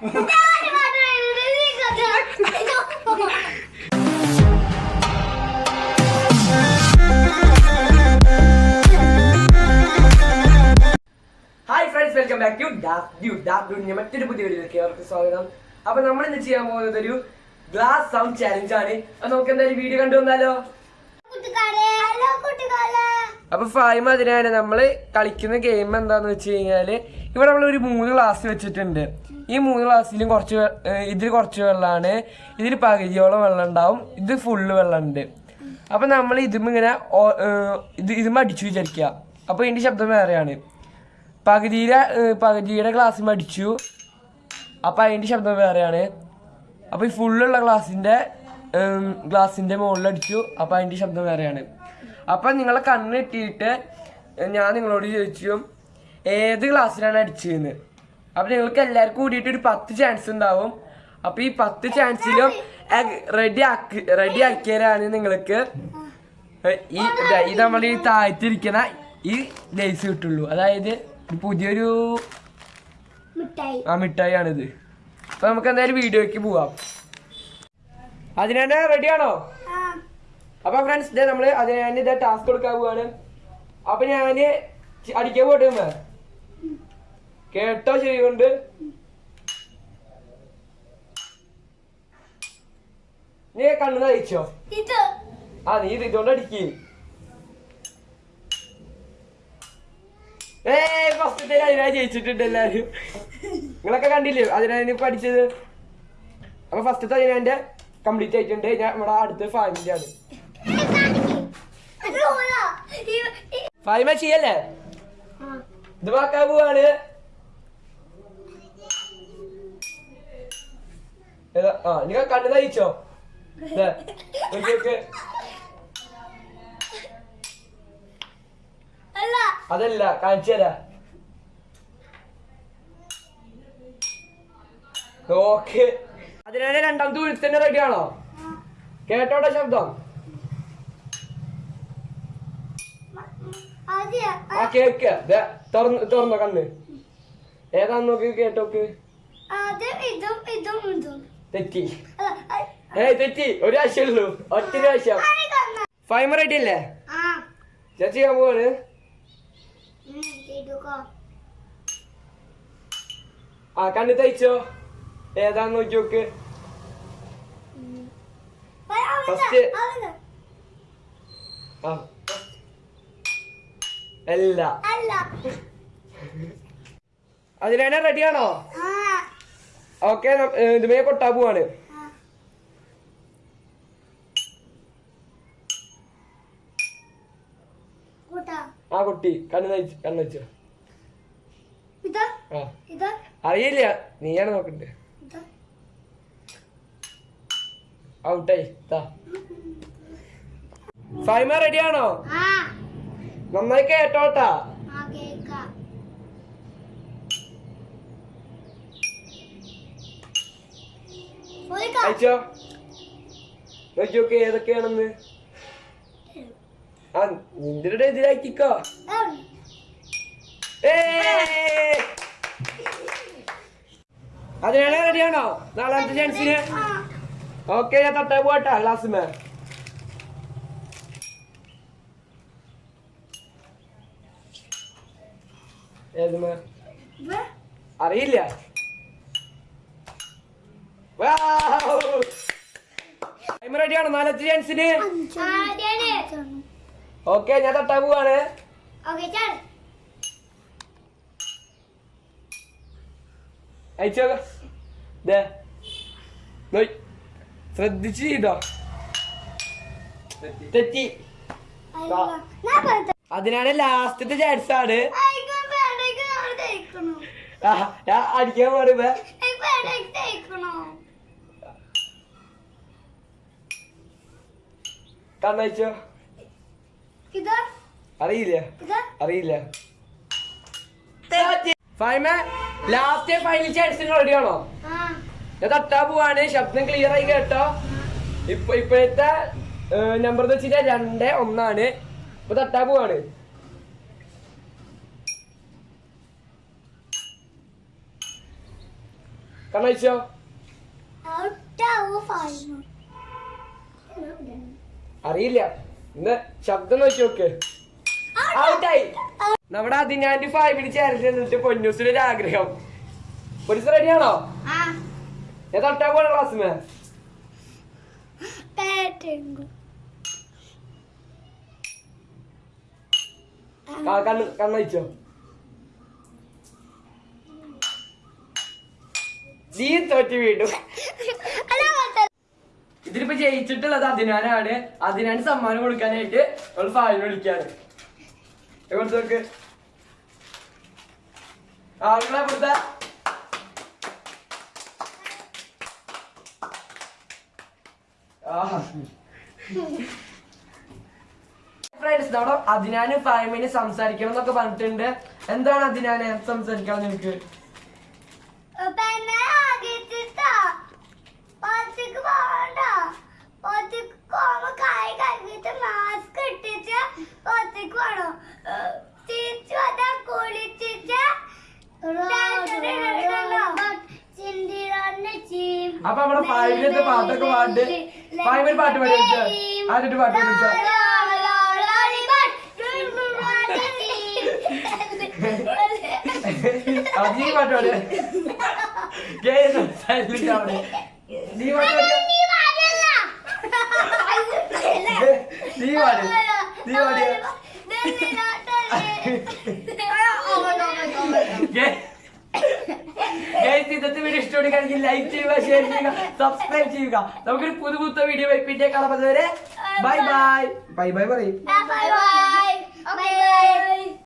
Friends welcome back to ഡാഫ് ഡാഫ് മറ്റൊരു പുതിയ വീഡിയോയിലേക്ക് അവർക്ക് സ്വാഗതം. അപ്പൊ നമ്മൾ ഇന്ന് ചെയ്യാൻ പോകുന്നത് ഒരു ഗ്ലാസ് സൗണ്ട് ചാലഞ്ച് ആണ്. അപ്പൊ നമുക്ക് എന്തായാലും വീഡിയോ കണ്ടു വന്നാലോ? അപ്പൊ ഫൈം അതിനാണ് നമ്മൾ കളിക്കുന്ന ഗെയിം എന്താന്ന് വെച്ച് കഴിഞ്ഞാൽ ഇവിടെ നമ്മൾ ഒരു മൂന്ന് ഗ്ലാസ് വെച്ചിട്ടുണ്ട്. ഈ മൂന്ന് ഗ്ലാസ്സിലും കുറച്ച് ഇതിൽ കുറച്ച് വെള്ളമാണ് ഇതിൽ പകുതിയോളം വെള്ളം ഉണ്ടാവും ഇത് ഫുള്ള് വെള്ളമുണ്ട് അപ്പൊ നമ്മൾ ഇതും ഇങ്ങനെ ഇത് ഇതും അടിച്ചു വിചാരിക്കുക അപ്പൊ ഇതിന്റെ ശബ്ദം വേറെയാണ്. പകുതിയിലെ പകുതിയുടെ ഗ്ലാസ്സും അടിച്ചു. അപ്പൊ അതിന്റെ ശബ്ദം വേറെയാണ്. അപ്പോൾ ഈ ഫുള്ളുള്ള ഗ്ലാസിന്റെ ഗ്ലാസിന്റെ മുകളിൽ അടിച്ചു. അപ്പൊ അതിന്റെ ശബ്ദം വേറെയാണ്. അപ്പൊ നിങ്ങളെ കണ്ണിട്ടിട്ട് ഞാൻ നിങ്ങളോട് ചോദിച്ചു ഏത് ഗ്ലാസ്സിലാണ് അടിച്ചതെന്ന് അപ്പൊ നിങ്ങൾക്ക് എല്ലാവർക്കും കൂടിയിട്ട് ഒരു പത്ത് ചാൻസ് ഉണ്ടാവും. അപ്പൊ ഈ പത്ത് ചാൻസിലും റെഡി ആക്കി റെഡി ആക്കിയാലാണ് നിങ്ങൾക്ക്. ഈ ഈ നമ്മൾ ഈ താഴ്ത്തിരിക്കുന്ന ഈ ലേസ് കിട്ടുള്ളൂ. അതായത് പുതിയൊരു ആ മിഠായിയാണിത്. അപ്പൊ നമുക്ക് എന്തായാലും വീഡിയോയ്ക്ക് പോവാം. അതിന് അതിനെ റെഡിയാണോ അപ്പൊ ഫ്രണ്ട്സ് ഇതേ നമ്മൾ അതിനെ ഇതേ ടാസ്ക് കൊടുക്കാൻ പോവാണ്. അപ്പൊ ഞാൻ അടിക്കാൻ പോട്ടെ? കേട്ടോ ചെയ്യുന്നുണ്ട് നീ കണ്ണു നയിച്ചോ ആ നീ ഇത് ഇതുകൊണ്ട് അടിക്ക്. ഏ ഫസ്റ്റ് അതിനാ ജയിച്ചിട്ടുണ്ട് എല്ലാരും. നിങ്ങളൊക്കെ കണ്ടില്ലേ? അതിനാ പഠിച്ചത്. അപ്പൊ ഫസ്റ്റത്തെ അതിനെ കംപ്ലീറ്റ് ആയിട്ടുണ്ട്. ഞാൻ നമ്മുടെ അടുത്ത് ഫാമിലി ആണ് ഫായ്മ ചെയ്യല്ലേ ഇത് വാക്കാൻ പോവാണ് ഏതാ? ആ നിങ്ങൾ കണ്ണു നയിച്ചോ. അതല്ല കാണിച്ചു തരാ. ഓക്കെ. അതിനാണ് രണ്ടാമത്തെ തന്നെ റെഡിയാണോ ആണോ? കേട്ടോട്ടെ ശബ്ദം. ആ. കേക്ക്. ദേ, തുറന്ന് തുറന്നോ കണ്ണ്. ഏതാന്ന് നോക്കി കേട്ടോക്ക്. ഇതും ഇതും ഇതും. തെറ്റി. ഏ തെറ്റി. ഒരു ആവശ്യമുള്ളൂ ഒറ്റ ആവശ്യം ഫൈമ റെഡി അല്ലേ ആ. ചേച്ചി ഞാൻ പോവാണ്. ആ കണ്ണ് തയ്ച്ചോ. ഏതാന്ന് നോക്കി നോക്ക്. ആ. അല്ല. അല്ല. അതിനാണ് റെഡിയാണോ ഓക്കെ ഇതുമേ കൊട്ടാ പോവാണ്. ആ. കുട്ടി. കണ്ണു നയിച്ചു കണ്ണു വെച്ചോ അറിയില്ല. നീയാണ് നോക്കണ്ടേ. ഔട്ടായി. ഫൈമ റെഡിയാണോ? നന്നായി കേട്ടോട്ടാ ആ കേക്കാം പോയിക്കോ. അയച്ചോ? നോക്കി നോക്ക് ഏതൊക്കെയാണെന്ന്? ആ നിന്റെ എതിരാക്കിക്കോ അവിടെ. അതിനാണ് റെഡിയാണോ? നാലാമത്തെ ചാൻസിന് ഓക്കെ ഞാൻ തട്ടാ പോട്ടാ ക്ലാസ്സിമേ ഏതുമേ ഇവിടെ. അറിയില്ല റെഡിയാണോ നാലത്തെ ചാൻസിന്. ഓക്കെ ഞാൻ തട്ടാ പോവാണ്. ഓക്കേ, ചാട്. അയച്ചോ ദേ. നോയ് ശ്രദ്ധിച്ച് ചെയ്തോ. തെറ്റി. അതിനാണ് ലാസ്റ്റത്തെ ചാൻസ് ആണ്. അടിക്കാൻ പാടുമ്പോ കണ്ണയച്ചോ? അറിയില്ല. അറിയില്ല. ഫൈമ ലാസ്റ്റ് ഫൈനൽ ചാൻസിന് റെഡിയാണോ ആ. ഞാൻ തട്ടാ പോവാണ്. ശബ്ദം ക്ലിയർ ആയി കേട്ടോ. ഇപ്പൊ ഇപ്പോഴത്തെ നമ്പർ എന്ന് വെച്ചാൽ രണ്ട് ഒന്നാണ്. ഇപ്പൊ തട്ടാ പോവാണ്. കണ്ണഴിച്ചോ ഔട്ടാവോ ഫൈവ് അറിയില്ല. ഇന്ന് ശബ്ദം നോക്കി നോക്ക്. ഔട്ടായി നമ്മുടെ അതിനാന്റെ ഫാമിലി ചേരൽ എന്നിട്ട് പൊന്നൂസിന് ഒരു ആഗ്രഹം. പൊന്നൂസ് റെഡിയാണോ ഞാൻ തൊട്ടാ പോലെ ക്ലാസ്സിന് കണ്ണ് കണ്ണഴിച്ചോ നീ തോറ്റി വീണ്ടും. ഇതിലിപ്പോ ജയിച്ചിട്ടുള്ളത് അതിനാനാണ് അതിനാണ് സമ്മാനം കൊടുക്കാനായിട്ട് നമ്മൾ ഫാവിനെ വിളിക്കാറ് എവിടെ നോക്ക്. ആളുകളെ കൊടുത്ത. ഫ്രണ്ട്സ് നമ്മുടെ അതിനാന് ഫാമിന് സംസാരിക്കണം എന്നൊക്കെ പറഞ്ഞിട്ടുണ്ട്. എന്താണ് അതിനാന് സംസാരിക്കണം നിനക്ക് അപ്പൊ അവിടെ ഫൈവിലത്തെ പാട്ടൊക്കെ പാട്ട് ഫൈവിൽ പാട്ട് പാടി ആദ്യത്തെ പാട്ട് പാടി വെച്ചോ അത് പാട്ട് പാട് ഗെയിം സംസാരിച്ചിട്ട് അവിടെ. നീ പാട്ട് പാടി നീ പാട്. നീ പാടി ഗൈസ് ഇന്നത്തെ വീഡിയോ ഇഷ്ടപ്പെടുകയാണെങ്കിൽ ലൈക്ക് ചെയ്യുക ഷെയർ ചെയ്യുക സബ്സ്ക്രൈബ് ചെയ്യുക. നമുക്കൊരു പുതു പുത്ത വീഡിയോ പിന്നെ കാണാൻ വരെ ബൈ ബൈ ബൈ ബൈ പറയും.